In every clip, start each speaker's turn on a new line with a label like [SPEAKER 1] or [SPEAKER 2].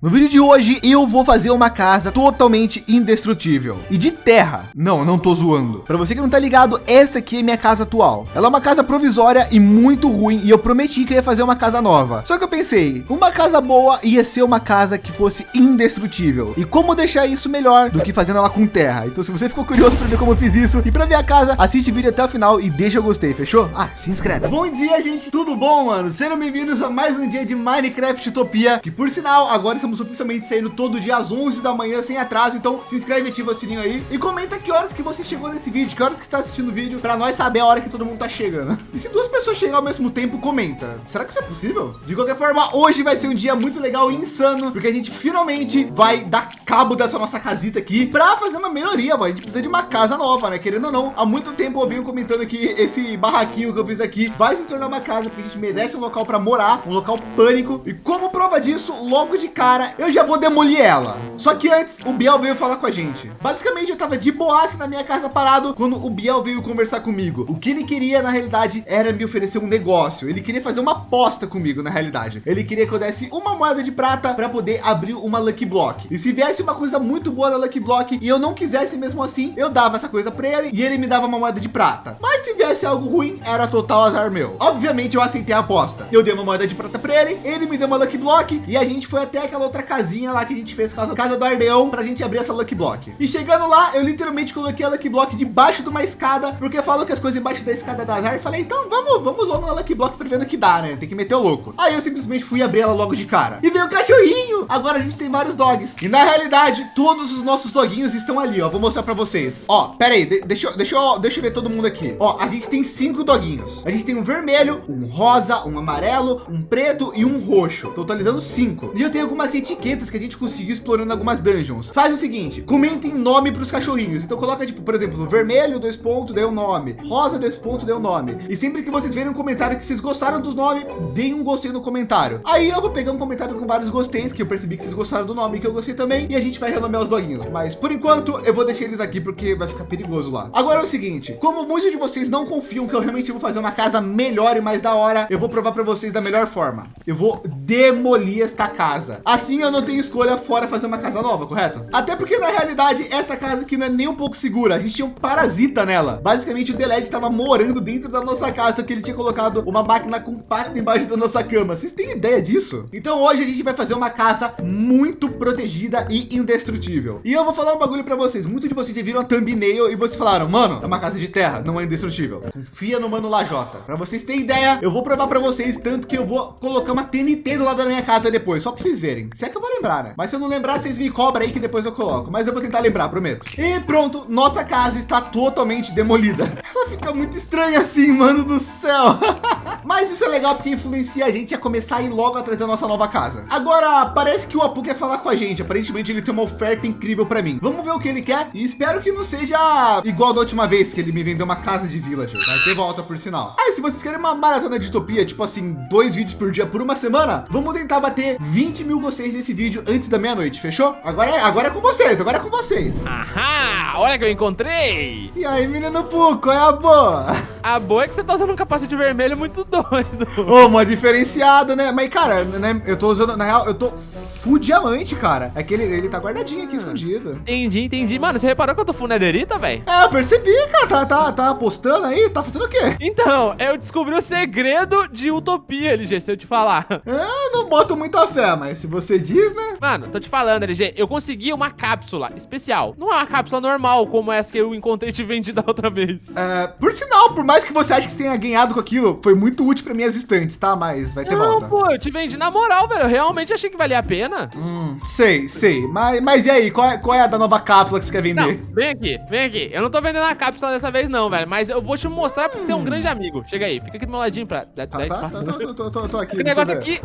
[SPEAKER 1] No vídeo de hoje eu vou fazer uma casa totalmente indestrutível e de terra. Não, não tô zoando. Para você que não tá ligado, essa aqui é minha casa atual. Ela é uma casa provisória e muito ruim e eu prometi que ia fazer uma casa nova. Só que eu pensei, uma casa boa ia ser uma casa que fosse indestrutível. E como deixar isso melhor do que fazendo ela com terra? Então se você ficou curioso para ver como eu fiz isso e para ver a casa, assiste o vídeo até o final e deixa o gostei, fechou? Ah, se inscreve. Bom dia, gente. Tudo bom, mano? Sejam bem-vindos a mais um dia de Minecraft Utopia, que por sinal, agora estamos oficialmente saindo todo dia às 11 da manhã sem atraso. Então se inscreve, ativa o sininho aí e comenta que horas que você chegou nesse vídeo, que horas que está assistindo o vídeo para nós saber a hora que todo mundo tá chegando. E se duas pessoas chegarem ao mesmo tempo, comenta. Será que isso é possível? De qualquer forma, hoje vai ser um dia muito legal e insano, porque a gente finalmente vai dar cabo dessa nossa casita aqui para fazer uma melhoria, mano. A gente precisa de uma casa nova, né? Querendo ou não, há muito tempo eu venho comentando que esse barraquinho que eu fiz aqui vai se tornar uma casa, porque a gente merece um local para morar, um local pânico. E como prova disso, logo de cara, cara, eu já vou demolir ela. Só que antes, o Biel veio falar com a gente. Basicamente, eu tava de boaça na minha casa parado quando o Biel veio conversar comigo. O que ele queria, na realidade, era me oferecer um negócio. Ele queria fazer uma aposta comigo, na realidade. Ele queria que eu desse uma moeda de prata para poder abrir uma Lucky Block. E se viesse uma coisa muito boa na Lucky Block e eu não quisesse mesmo assim, eu dava essa coisa para ele e ele me dava uma moeda de prata. Mas se viesse algo ruim, era total azar meu. Obviamente, eu aceitei a aposta. Eu dei uma moeda de prata para ele, ele me deu uma Lucky Block e a gente foi até aquela outra casinha lá que a gente fez casa, casa do Ardeão para a gente abrir essa Lucky Block. E chegando lá, eu literalmente coloquei a Lucky Block debaixo de uma escada, porque falou que as coisas embaixo da escada da azar. E falei, então vamos, vamos logo na Lucky Block para ver no que dá, né? Tem que meter o louco. Aí eu simplesmente fui abrir ela logo de cara. E veio o cachorrinho. Agora a gente tem vários dogs. E na realidade, todos os nossos doguinhos estão ali, ó. Vou mostrar para vocês. Ó, pera aí, de deixa, deixa, eu, deixa eu ver todo mundo aqui. Ó, a gente tem cinco doguinhos. A gente tem um vermelho, um rosa, um amarelo, um preto e um roxo. Totalizando cinco. E eu tenho algumas etiquetas que a gente conseguiu explorando algumas dungeons. Faz o seguinte, comentem nome para os cachorrinhos. Então coloca tipo, por exemplo, vermelho, dois pontos, deu nome. Rosa, dois pontos, deu nome. E sempre que vocês verem um comentário que vocês gostaram do nome, deem um gostei no comentário. Aí eu vou pegar um comentário com vários gosteis, que eu percebi que vocês gostaram do nome, que eu gostei também. E a gente vai renomear os doguinhos. Mas por enquanto eu vou deixar eles aqui porque vai ficar perigoso lá. Agora é o seguinte, como muitos de vocês não confiam que eu realmente vou fazer uma casa melhor e mais da hora, eu vou provar para vocês da melhor forma. Eu vou demolir esta casa. Assim eu não tenho escolha fora fazer uma casa nova, correto? Até porque na realidade essa casa aqui não é nem um pouco segura. A gente tinha um parasita nela. Basicamente o Delete estava morando dentro da nossa casa que ele tinha colocado uma máquina compacta embaixo da nossa cama. Vocês têm ideia disso? Então hoje a gente vai fazer uma casa muito protegida e indestrutível. E eu vou falar um bagulho para vocês. Muitos de vocês já viram a thumbnail e vocês falaram, mano, é uma casa de terra, não é indestrutível. Confia no mano Lajota. Para vocês terem ideia, eu vou provar para vocês tanto que eu vou colocar uma TNT do lado da minha casa depois, só para vocês verem. Se é que eu vou lembrar, né? Mas se eu não lembrar, vocês me cobram aí que depois eu coloco. Mas eu vou tentar lembrar, prometo. E pronto, nossa casa está totalmente demolida. Ela fica muito estranha assim, mano do céu. Mas isso é legal porque influencia a gente a começar a ir logo atrás da nossa nova casa. Agora, parece que o Apu quer falar com a gente. Aparentemente ele tem uma oferta incrível para mim. Vamos ver o que ele quer e espero que não seja igual da última vez que ele me vendeu uma casa de villager. Vai ter volta por sinal. Aí, se vocês querem uma maratona de utopia, tipo assim, dois vídeos por dia por uma semana, vamos tentar bater 20 mil gosteis desse vídeo antes da meia-noite, fechou? Agora é, agora é com vocês, agora é com vocês.
[SPEAKER 2] Ahá, olha que eu encontrei.
[SPEAKER 1] E aí, menino Pu, qual é a boa?
[SPEAKER 2] A boa é que você tá usando um capacete vermelho muito doido.
[SPEAKER 1] Ô, uma diferenciada, né? Mas, cara, né, eu tô usando, na real, eu tô full diamante, cara. É que ele, ele tá guardadinho aqui, ah, escondido.
[SPEAKER 2] Entendi, entendi. Mano, você reparou que eu tô full netherita, velho?
[SPEAKER 1] É, eu percebi, cara. Tá, tá, tá apostando aí? Tá fazendo o quê?
[SPEAKER 2] Então, eu descobri o segredo de utopia, LG, se eu te falar.
[SPEAKER 1] É, não boto muita fé, mas se você diz, né?
[SPEAKER 2] Mano, tô te falando, LG, eu consegui uma cápsula especial. Não é uma cápsula normal, como essa que eu encontrei e te vendi da outra vez.
[SPEAKER 1] É, por sinal, por mais que você ache que você tenha ganhado com aquilo, foi muito útil para minhas estantes, tá? Mas vai ter
[SPEAKER 2] não,
[SPEAKER 1] volta.
[SPEAKER 2] pô, eu te vendi na moral, velho. Eu realmente achei que valia a pena.
[SPEAKER 1] Hum, sei, sei. Mas, mas e aí, qual é, qual é a da nova cápsula que você quer vender?
[SPEAKER 2] Não, vem aqui, vem aqui. Eu não tô vendendo a cápsula dessa vez não, velho. Mas eu vou te mostrar porque hum. você é um grande amigo. Chega aí, fica aqui do meu ladinho pra dar, tá, dar tá, espaço.
[SPEAKER 1] Tô, tô, tô, tô aqui.
[SPEAKER 2] Esse negócio aqui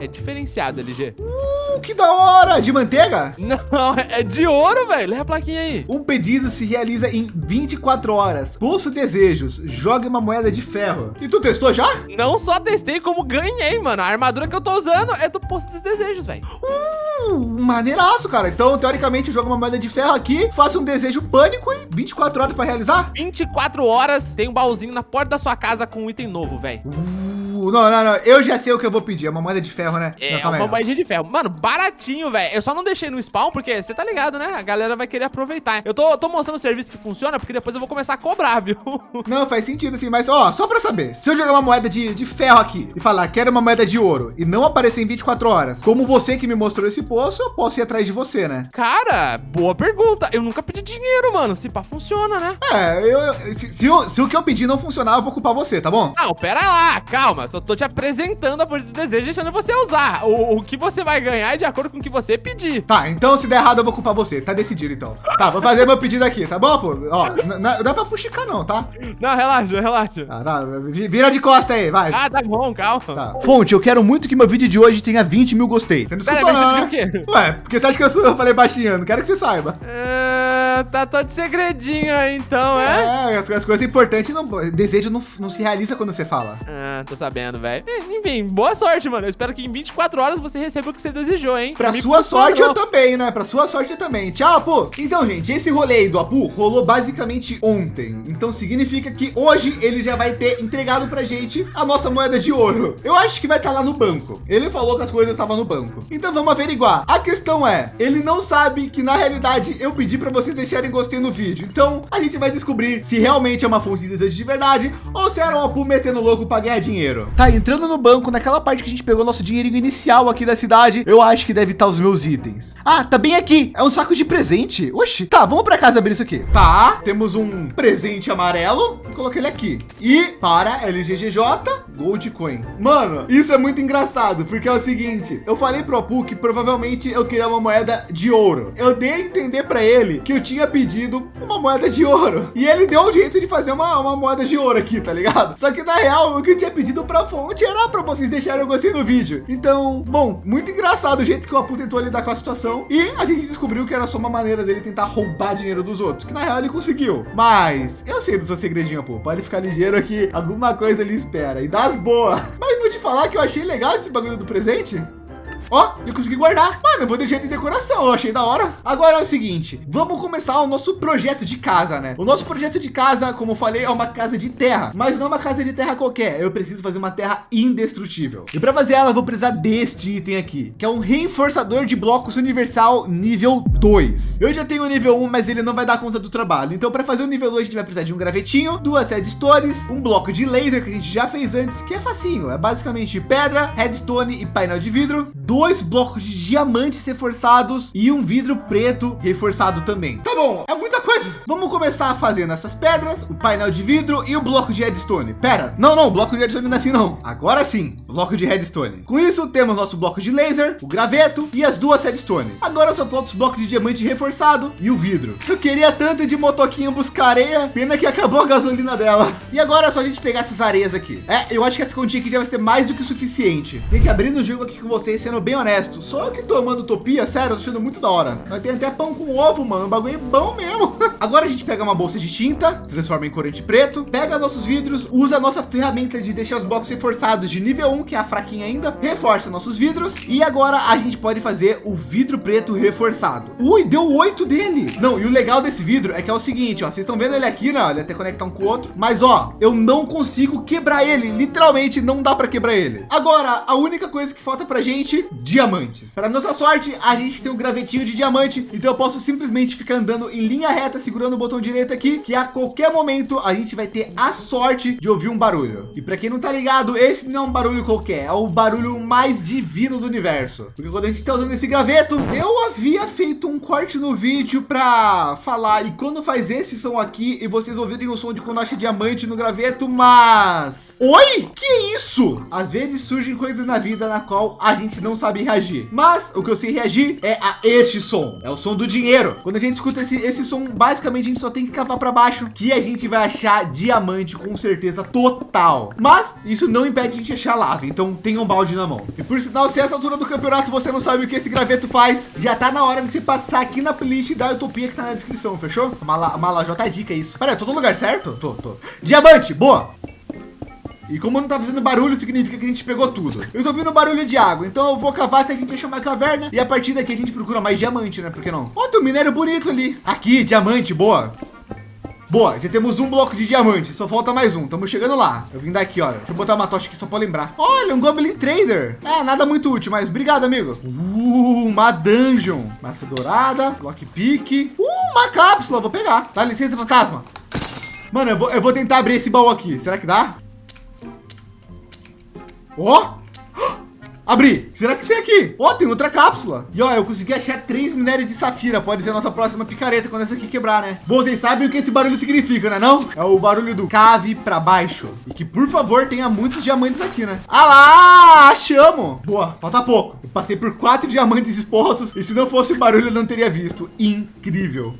[SPEAKER 2] é diferenciado, LG.
[SPEAKER 1] Uh, que da hora! De manteiga?
[SPEAKER 2] Não, é de ouro, velho. Lê a plaquinha aí.
[SPEAKER 1] Um pedido se realiza em 24 horas. Pulso desejos. Jogue uma moeda de ferro. E tu testou já?
[SPEAKER 2] Não só testei, como ganhei, mano. A armadura que eu tô usando é do Pulso dos Desejos, velho.
[SPEAKER 1] Uh, maneiraço, cara. Então, teoricamente, joga uma moeda de ferro aqui, faça um desejo pânico e 24 horas para realizar?
[SPEAKER 2] 24 horas, tem um baúzinho na porta da sua casa com um item novo, velho.
[SPEAKER 1] Uh Não, não, não. Eu já sei o que eu vou pedir. É uma moeda de ferro, né?
[SPEAKER 2] É,
[SPEAKER 1] não,
[SPEAKER 2] uma moedinha de ferro. Mano, baratinho, velho. Eu só não deixei no spawn porque você tá ligado, né? A galera vai querer aproveitar. Eu tô, tô mostrando o serviço que funciona porque depois eu vou começar a cobrar, viu?
[SPEAKER 1] Não, faz sentido assim. Mas, ó, só pra saber. Se eu jogar uma moeda de, de ferro aqui e falar quero uma moeda de ouro e não aparecer em 24 horas, como você que me mostrou esse poço, eu posso ir atrás de você, né?
[SPEAKER 2] Cara, boa pergunta. Eu nunca pedi dinheiro, mano. Se pá, funciona, né?
[SPEAKER 1] É, eu, eu se, se, eu, se o que eu pedi não funcionar, eu vou culpar você, tá bom?
[SPEAKER 2] Não, pera lá, calma. Só tô te apresentando a força do desejo, deixando você usar. O, o que você vai ganhar é de acordo com o que você pedir.
[SPEAKER 1] Tá, então se der errado, eu vou culpar você. Tá decidido, então. Tá, vou fazer meu pedido aqui, tá bom, pô? Ó, não dá pra fuxicar, não, tá?
[SPEAKER 2] Não, relaxa, relaxa.
[SPEAKER 1] Tá, tá, vira de costa aí, vai.
[SPEAKER 2] Ah, tá bom, calma.
[SPEAKER 1] Tá. Fonte, eu quero muito que meu vídeo de hoje tenha 20 mil gostei. Você não escutou, Pera, não, né? Ué, porque você acha que eu, sou, eu falei baixinho? Não quero que você saiba.
[SPEAKER 2] É, tá todo segredinho aí, então, é?
[SPEAKER 1] É, as, as coisas importantes, não, desejo não, não se realiza quando você fala.
[SPEAKER 2] Ah, tô sabendo, velho. Enfim, boa sorte, mano. Eu espero que em 24 horas você receba o que você desejou, hein?
[SPEAKER 1] Pra sua sorte eu também, né? Pra sua sorte eu também. Tchau, Apu. Então, gente, esse rolê aí do Apu rolou basicamente ontem. Então significa que hoje ele já vai ter entregado pra gente a nossa moeda de ouro. Eu acho que vai estar tá lá no banco. Ele falou que as coisas estavam no banco. Então vamos averiguar. A questão é, ele não sabe que na realidade eu pedi para vocês deixarem gostei no vídeo. Então a gente vai descobrir se realmente é uma fonte de desejo de verdade ou se era o Apu metendo louco para ganhar dinheiro. Tá entrando no banco, naquela parte que a gente pegou nosso dinheirinho inicial aqui da cidade, eu acho que deve estar os meus itens. Ah, tá bem aqui. É um saco de presente. Oxi. Tá, vamos para casa abrir isso aqui. Tá, temos um presente amarelo. Colocar ele aqui. E para LGGJ, Gold Coin. Mano, isso é muito engraçado, porque é o seguinte, eu falei pro Apu que provavelmente eu queria uma moeda de ouro. Eu dei a entender para ele que eu tinha pedido uma moeda de ouro. E ele deu um jeito de fazer uma, uma moeda de ouro aqui, tá ligado? Só que na real, o que eu tinha pedido pra fonte era para vocês deixarem o gostei no vídeo. Então, bom, muito engraçado o jeito que o Apu tentou lidar com a situação. E a gente descobriu que era só uma maneira dele tentar roubar dinheiro dos outros, que na real ele conseguiu. Mas eu sei do seu segredinho, Apu. Pode ficar ligeiro aqui, alguma coisa ele espera. E das boas. Mas vou te falar que eu achei legal esse bagulho do presente. Ó, eu consegui guardar. Mano, eu vou deixar de decoração. Eu achei da hora. Agora é o seguinte, vamos começar o nosso projeto de casa, né? O nosso projeto de casa, como eu falei, é uma casa de terra, mas não é uma casa de terra qualquer. Eu preciso fazer uma terra indestrutível. E para fazer ela, eu vou precisar deste item aqui, que é um reforçador de blocos universal nível 2. Eu já tenho o nível 1, mas ele não vai dar conta do trabalho. Então, para fazer o nível 2, a gente vai precisar de um gravetinho, duas redstones, um bloco de laser que a gente já fez antes, que é facinho. É basicamente pedra, redstone e painel de vidro, dois blocos de diamantes reforçados e um vidro preto reforçado também. Tá bom, é muita coisa. Vamos começar fazendo essas pedras, o painel de vidro e o bloco de redstone. Pera, não, não, bloco de redstone não é assim não. Agora sim, bloco de redstone. Com isso, temos nosso bloco de laser, o graveto e as duas redstone. Agora só falta os blocos de diamante reforçado e o vidro. Eu queria tanto de motoquinho buscar areia, pena que acabou a gasolina dela. E agora é só a gente pegar essas areias aqui. É, eu acho que essa continha aqui já vai ser mais do que o suficiente. Gente, abrindo o jogo aqui com vocês, sendo bem honesto, só eu que tomando utopia, sério, tô achando muito da hora. Nós tem até pão com ovo, mano, um bagulho bom mesmo. Agora a gente pega uma bolsa de tinta, transforma em corante preto, pega nossos vidros, usa a nossa ferramenta de deixar os blocos reforçados de nível 1, que é a fraquinha ainda, reforça nossos vidros e agora a gente pode fazer o vidro preto reforçado. Ui, deu oito dele. Não, e o legal desse vidro é que é o seguinte, ó, vocês estão vendo ele aqui, né? Ele até conectar um com o outro, mas ó, eu não consigo quebrar ele, literalmente não dá para quebrar ele. Agora, a única coisa que falta pra gente, diamantes. Para nossa sorte, a gente tem um gravetinho de diamante, então eu posso simplesmente ficar andando em linha reta, segurando o botão direito aqui, que a qualquer momento a gente vai ter a sorte de ouvir um barulho. E para quem não tá ligado, esse não é um barulho qualquer, é o barulho mais divino do universo. Porque quando a gente tá usando esse graveto, eu havia feito um corte no vídeo para falar e quando faz esse som aqui e vocês ouvirem o som de quando acha diamante no graveto, mas... Oi? Que isso? Às vezes surgem coisas na vida na qual a gente não sabe reagir. Mas o que eu sei reagir é a este som. É o som do dinheiro. Quando a gente escuta esse, esse som, basicamente a gente só tem que cavar para baixo que a gente vai achar diamante com certeza total. Mas isso não impede a gente achar lava. Então tenha um balde na mão. E por sinal, se essa altura do campeonato você não sabe o que esse graveto faz, já tá na hora de se passar aqui na playlist da Utopia que tá na descrição, fechou? Mala, mala J é dica isso. Pera, eu tô no lugar certo? Tô, tô. Diamante, boa. E como não tá fazendo barulho, significa que a gente pegou tudo. Eu tô ouvindo barulho de água, então eu vou cavar até a gente achar uma caverna. E a partir daqui a gente procura mais diamante, né? Por que não? Ó, tem um minério bonito ali. Aqui, diamante, boa. Boa, já temos um bloco de diamante, só falta mais um. Estamos chegando lá. Eu vim daqui, olha. Deixa eu botar uma tocha aqui só para lembrar. Olha, um Goblin Trader. É, nada muito útil, mas obrigado, amigo. Uh, uma dungeon. Massa dourada, lockpick. Uh, uma cápsula, vou pegar. Dá licença, fantasma. Mano, eu vou, eu vou tentar abrir esse baú aqui. Será que dá? Ó! Oh! Abri. Será que tem aqui? Ó, oh, tem outra cápsula. E ó, eu consegui achar três minérios de safira. Pode ser a nossa próxima picareta quando essa aqui quebrar, né? Bom, vocês sabem o que esse barulho significa, né não? É o barulho do cave para baixo. E que, por favor, tenha muitos diamantes aqui, né? Ah lá, achamos. Boa, falta pouco. Eu passei por quatro diamantes expostos. E se não fosse o barulho, eu não teria visto. Incrível.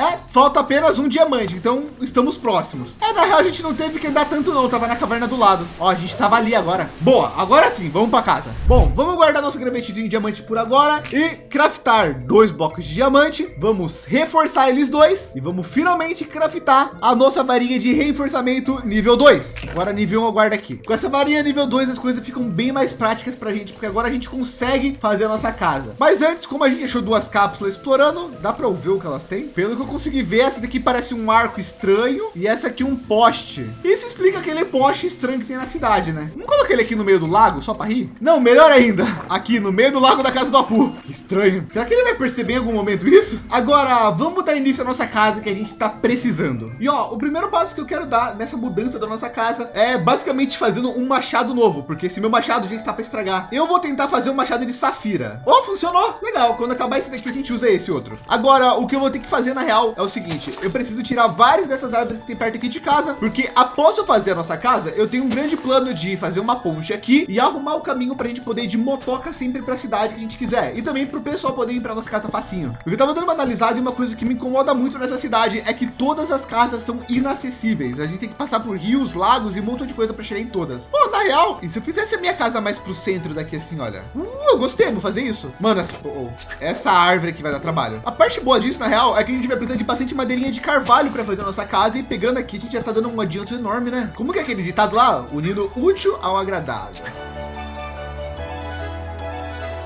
[SPEAKER 1] É, falta apenas um diamante, então estamos próximos. É, na real a gente não teve que andar tanto não, tava na caverna do lado. Ó, a gente tava ali agora. Boa, agora sim, vamos para casa. Bom, vamos guardar nosso gravetinho de diamante por agora e craftar dois blocos de diamante. Vamos reforçar eles dois e vamos finalmente craftar a nossa varinha de reforçamento nível 2. Agora nível 1 eu guardo aqui. Com essa varinha nível 2 as coisas ficam bem mais práticas para a gente, porque agora a gente consegue fazer a nossa casa. Mas antes, como a gente achou duas cápsulas explorando, dá para ver o que elas têm? Pelo que eu consegui ver, essa daqui parece um arco estranho e essa aqui um poste. Isso explica aquele poste estranho que tem na cidade, né? Vamos colocar ele aqui no meio do lago só para rir? Não, melhor ainda, aqui no meio do lago da casa do Apu. Que estranho. Será que ele vai perceber em algum momento isso? Agora, vamos dar início à nossa casa que a gente está precisando. E ó, o primeiro passo que eu quero dar nessa mudança da nossa casa é basicamente fazendo um machado novo, porque esse meu machado já está para estragar. Eu vou tentar fazer um machado de safira. Oh, funcionou. Legal. Quando acabar esse daqui, a gente usa esse outro. Agora, o que eu vou ter que fazer na real é o seguinte, eu preciso tirar várias dessas árvores que tem perto aqui de casa, porque após eu fazer a nossa casa, eu tenho um grande plano de fazer uma ponte aqui e arrumar o caminho para a gente poder ir de motoca sempre para a cidade que a gente quiser. E também para o pessoal poder ir para nossa casa facinho. Eu tava dando uma analisada e uma coisa que me incomoda muito nessa cidade é que todas as casas são inacessíveis. A gente tem que passar por rios, lagos e um monte de coisa para chegar em todas. Pô, na real, e se eu fizesse a minha casa mais pro centro daqui assim, olha. Uh, eu gostei, vou fazer isso. Mano, essa, oh, essa árvore aqui vai dar trabalho. A parte boa disso, na real, é que a gente vai precisar de bastante madeirinha de carvalho para fazer a nossa casa e pegando aqui a gente já tá dando um adianto enorme, né? Como que é aquele ditado lá? Unindo útil ao agradável.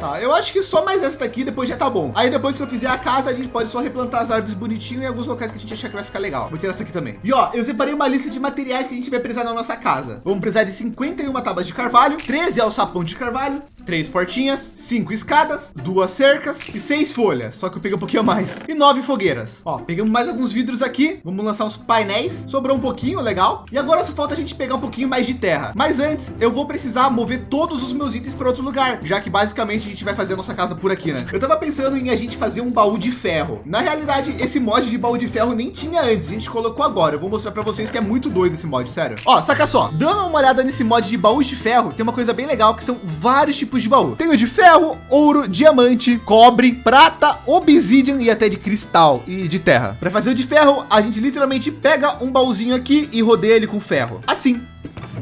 [SPEAKER 1] Tá, eu acho que só mais essa daqui depois já tá bom. Aí depois que eu fizer a casa, a gente pode só replantar as árvores bonitinho em alguns locais que a gente achar que vai ficar legal. Vou tirar essa aqui também. E ó, eu separei uma lista de materiais que a gente vai precisar na nossa casa. Vamos precisar de 51 tábuas de carvalho, 13 alçapão de carvalho, três portinhas, cinco escadas, duas cercas e seis folhas. Só que eu peguei um pouquinho mais e nove fogueiras. Ó, pegamos mais alguns vidros aqui. Vamos lançar uns painéis. Sobrou um pouquinho, legal. E agora só falta a gente pegar um pouquinho mais de terra. Mas antes, eu vou precisar mover todos os meus itens para outro lugar, já que basicamente a gente vai fazer a nossa casa por aqui, né? Eu tava pensando em a gente fazer um baú de ferro. Na realidade, esse mod de baú de ferro nem tinha antes, a gente colocou agora. Eu vou mostrar para vocês que é muito doido esse mod, sério. Ó, saca só, dando uma olhada nesse mod de baús de ferro, tem uma coisa bem legal que são vários tipos de baú. Tem o de ferro, ouro, diamante, cobre, prata, obsidian e até de cristal e de terra. Para fazer o de ferro, a gente literalmente pega um baúzinho aqui e rodeia ele com ferro. Assim.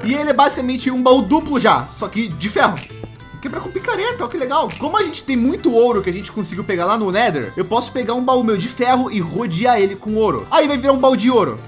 [SPEAKER 1] E ele é basicamente um baú duplo já, só que de ferro quebrar com picareta, ó, que legal. Como a gente tem muito ouro que a gente conseguiu pegar lá no Nether, eu posso pegar um baú meu de ferro e rodear ele com ouro. Aí vai virar um baú de ouro.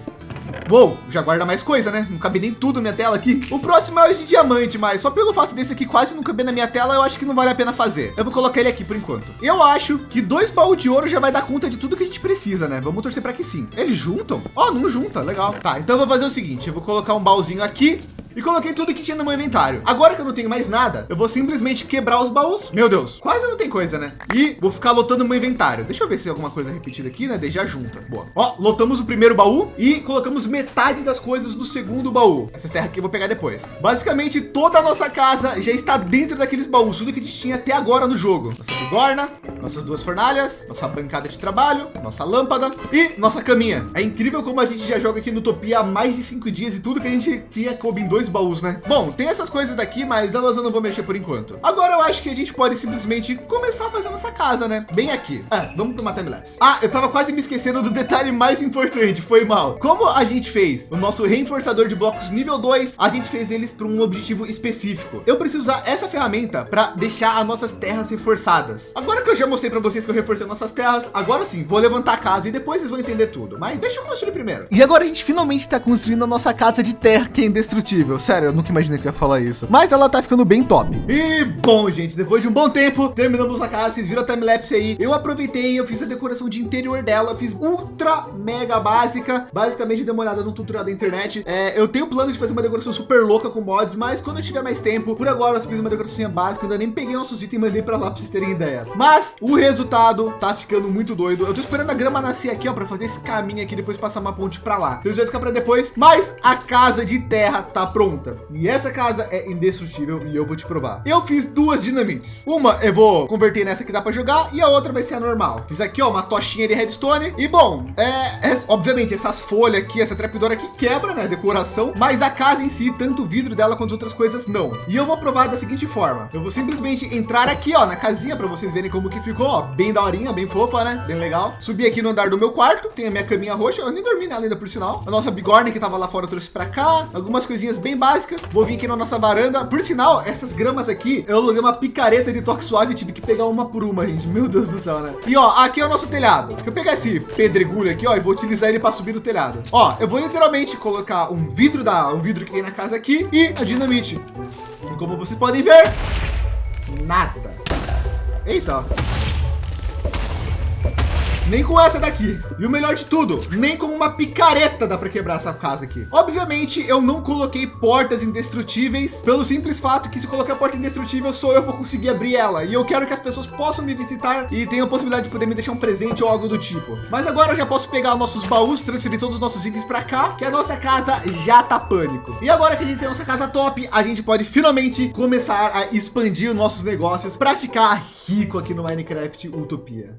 [SPEAKER 1] Uou, já guarda mais coisa, né? Não cabe nem tudo na minha tela aqui. O próximo é o de diamante, mas só pelo fato desse aqui quase não caber na minha tela, eu acho que não vale a pena fazer. Eu vou colocar ele aqui por enquanto. Eu acho que dois baús de ouro já vai dar conta de tudo que a gente precisa, né? Vamos torcer para que sim. Eles juntam? Ó, oh, não junta, legal. Tá, então eu vou fazer o seguinte, eu vou colocar um baúzinho aqui e coloquei tudo que tinha no meu inventário. Agora que eu não tenho mais nada, eu vou simplesmente quebrar os baús. Meu Deus, quase não tem coisa, né? E vou ficar lotando meu inventário. Deixa eu ver se tem alguma coisa repetida aqui, né? Deixa junta. Boa. Ó, lotamos o primeiro baú e colocamos metade das coisas no segundo baú. Essas terras aqui eu vou pegar depois. Basicamente, toda a nossa casa já está dentro daqueles baús, tudo que a gente tinha até agora no jogo. Nossa bigorna, nossas duas fornalhas, nossa bancada de trabalho, nossa lâmpada e nossa caminha. É incrível como a gente já joga aqui no Utopia há mais de cinco dias e tudo que a gente tinha coube em dois dois baús, né? Bom, tem essas coisas daqui, mas elas eu não vou mexer por enquanto. Agora eu acho que a gente pode simplesmente começar a fazer nossa casa, né? Bem aqui. Ah, vamos uma timelapse. Ah, eu tava quase me esquecendo do detalhe mais importante, foi mal. Como a gente fez o nosso reforçador de blocos nível 2, a gente fez eles para um objetivo específico. Eu preciso usar essa ferramenta para deixar as nossas terras reforçadas. Agora que eu já mostrei para vocês que eu reforcei nossas terras, agora sim, vou levantar a casa e depois vocês vão entender tudo. Mas deixa eu construir primeiro. E agora a gente finalmente está construindo a nossa casa de terra que é indestrutível. Indestrutível. Sério, eu nunca imaginei que eu ia falar isso. Mas ela tá ficando bem top. E bom, gente, depois de um bom tempo, terminamos a casa. Vocês viram a timelapse aí. Eu aproveitei, eu fiz a decoração de interior dela. Eu fiz ultra mega básica. Basicamente, dei uma olhada no tutorial da internet. É, eu tenho plano de fazer uma decoração super louca com mods, mas quando eu tiver mais tempo, por agora eu fiz uma decoração básica. Ainda nem peguei nossos itens e mandei para lá para vocês terem ideia. Mas o resultado tá ficando muito doido. Eu tô esperando a grama nascer aqui, ó, para fazer esse caminho aqui, depois passar uma ponte para lá. Então isso vai ficar para depois. Mas a casa de terra tá pronta. E essa casa é indestrutível e eu vou te provar. Eu fiz duas dinamites. Uma eu vou converter nessa que dá para jogar e a outra vai ser a normal. Fiz aqui, ó, uma tochinha de redstone. E bom, é, é obviamente essas folhas aqui, essa trapdoor aqui quebra, né? Decoração, mas a casa em si, tanto o vidro dela quanto outras coisas, não. E eu vou provar da seguinte forma. Eu vou simplesmente entrar aqui, ó, na casinha para vocês verem como que ficou, ó, bem daorinha, bem fofa, né? Bem legal. Subir aqui no andar do meu quarto, tem a minha caminha roxa. Eu nem dormi nela ainda por sinal. A nossa bigorna que tava lá fora trouxe para cá. Algumas coisinhas bem básicas. Vou vir aqui na nossa varanda. Por sinal, essas gramas aqui, eu aluguei uma picareta de toque suave, tive que pegar uma por uma, gente. Meu Deus do céu, né? E ó, aqui é o nosso telhado. Eu pegar esse pedregulho aqui, ó, e vou utilizar ele para subir no telhado. Ó, eu vou literalmente colocar um vidro da, um vidro que tem na casa aqui e a dinamite. E como vocês podem ver, nada. Eita. Nem com essa daqui. E o melhor de tudo, nem com uma picareta dá para quebrar essa casa aqui. Obviamente, eu não coloquei portas indestrutíveis, pelo simples fato que se colocar porta indestrutível, sou eu vou conseguir abrir ela. E eu quero que as pessoas possam me visitar e tenham a possibilidade de poder me deixar um presente ou algo do tipo. Mas agora eu já posso pegar nossos baús, transferir todos os nossos itens para cá, que a nossa casa já tá pânico. E agora que a gente tem a nossa casa top, a gente pode finalmente começar a expandir os nossos negócios para ficar rico aqui no Minecraft Utopia.